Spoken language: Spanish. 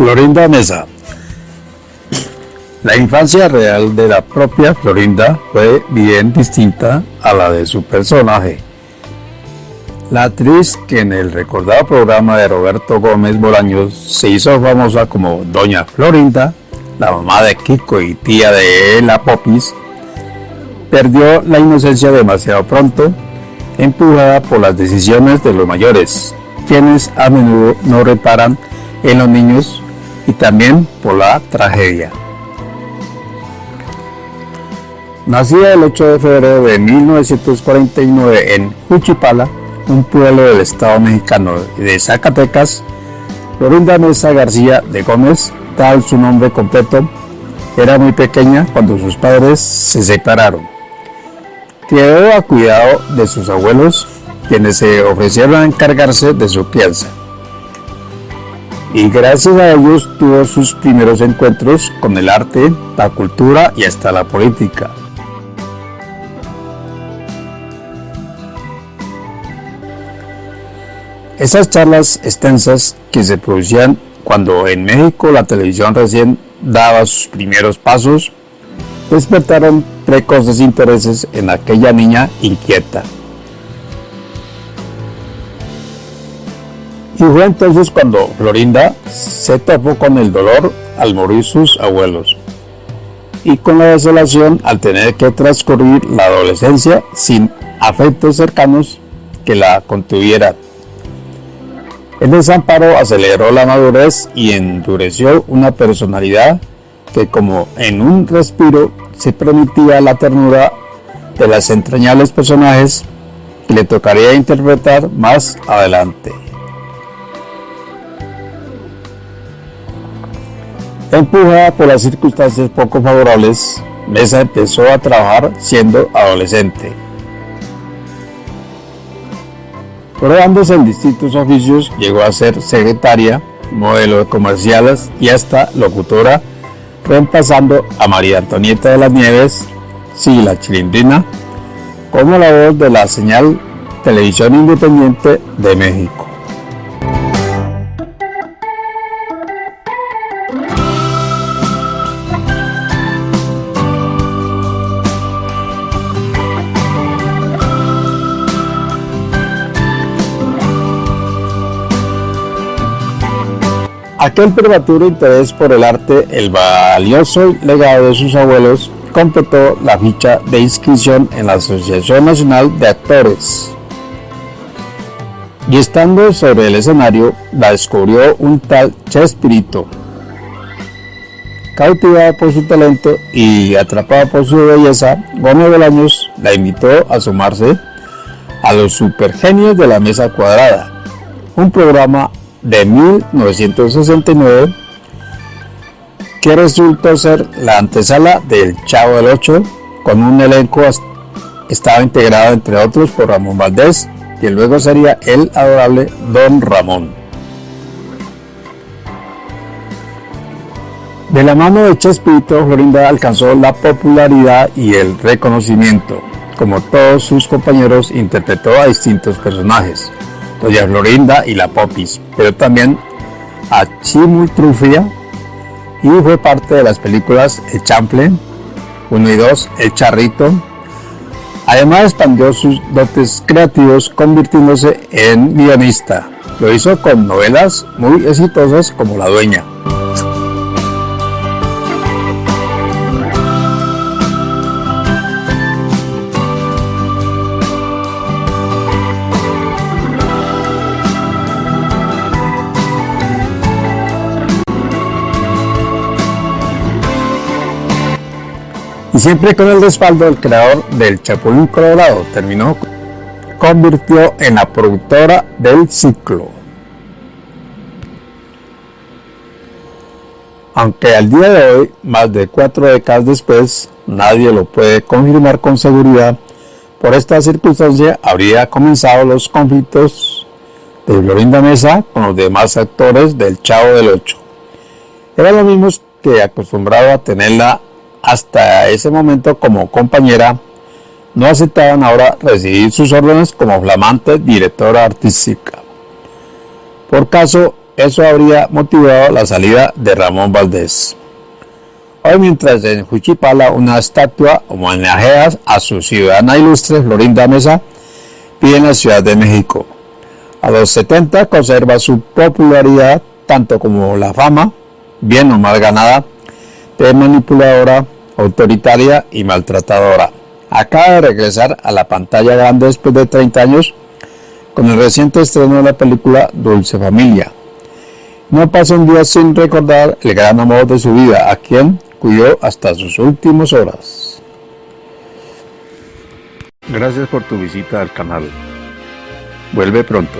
Florinda Mesa. La infancia real de la propia Florinda fue bien distinta a la de su personaje. La actriz que en el recordado programa de Roberto Gómez Bolaños se hizo famosa como Doña Florinda, la mamá de Kiko y tía de la Popis, perdió la inocencia demasiado pronto, empujada por las decisiones de los mayores, quienes a menudo no reparan en los niños y también por la tragedia. Nacida el 8 de febrero de 1949 en Juchipala, un pueblo del estado mexicano de Zacatecas, Florinda Mesa García de Gómez, tal su nombre completo, era muy pequeña cuando sus padres se separaron. Quedó a cuidado de sus abuelos, quienes se ofrecieron a encargarse de su crianza y gracias a ellos tuvo sus primeros encuentros con el arte, la cultura y hasta la política. Esas charlas extensas que se producían cuando en México la televisión recién daba sus primeros pasos, despertaron precoces intereses en aquella niña inquieta. Y fue entonces cuando Florinda se topó con el dolor al morir sus abuelos y con la desolación al tener que transcurrir la adolescencia sin afectos cercanos que la contuvieran. El desamparo aceleró la madurez y endureció una personalidad que como en un respiro se permitía la ternura de las entrañables personajes que le tocaría interpretar más adelante. Empujada por las circunstancias poco favorables, Mesa empezó a trabajar siendo adolescente. Probándose en distintos oficios, llegó a ser secretaria, modelo de comerciales y hasta locutora, reemplazando a María Antonieta de las Nieves, sí, la chilindrina, como la voz de la señal Televisión Independiente de México. Aquel prematuro interés por el arte, el valioso legado de sus abuelos, completó la ficha de inscripción en la Asociación Nacional de Actores. Y estando sobre el escenario, la descubrió un tal Chespirito. Cautivada por su talento y atrapada por su belleza, Gómez Bolaños la invitó a sumarse a los supergenios de la mesa cuadrada, un programa de 1969 que resultó ser la antesala del Chavo del Ocho con un elenco estaba integrado entre otros por Ramón Valdés y luego sería el adorable Don Ramón. De la mano de Chespirito, Florinda alcanzó la popularidad y el reconocimiento. Como todos sus compañeros, interpretó a distintos personajes, Doña Florinda y la Popis, pero también a Chimultrufia y fue parte de las películas El Chample 1 y 2, El Charrito. Además expandió sus dotes creativos convirtiéndose en guionista. Lo hizo con novelas muy exitosas como La Dueña. Siempre con el respaldo del creador del Chapulín Colorado, terminó, convirtió en la productora del ciclo. Aunque al día de hoy, más de cuatro décadas después, nadie lo puede confirmar con seguridad, por esta circunstancia habría comenzado los conflictos de Florinda Mesa con los demás actores del Chavo del Ocho. Era lo mismo que acostumbrado a tenerla hasta ese momento como compañera, no aceptaban ahora recibir sus órdenes como flamante directora artística. Por caso, eso habría motivado la salida de Ramón Valdés. Hoy mientras en Juchipala una estatua homenajea a su ciudadana ilustre Florinda Mesa pide en la Ciudad de México. A los 70 conserva su popularidad tanto como la fama, bien o mal ganada, de manipuladora, autoritaria y maltratadora. Acaba de regresar a la pantalla grande después de 30 años con el reciente estreno de la película Dulce Familia. No pasa un día sin recordar el gran amor de su vida, a quien cuidó hasta sus últimas horas. Gracias por tu visita al canal. Vuelve pronto.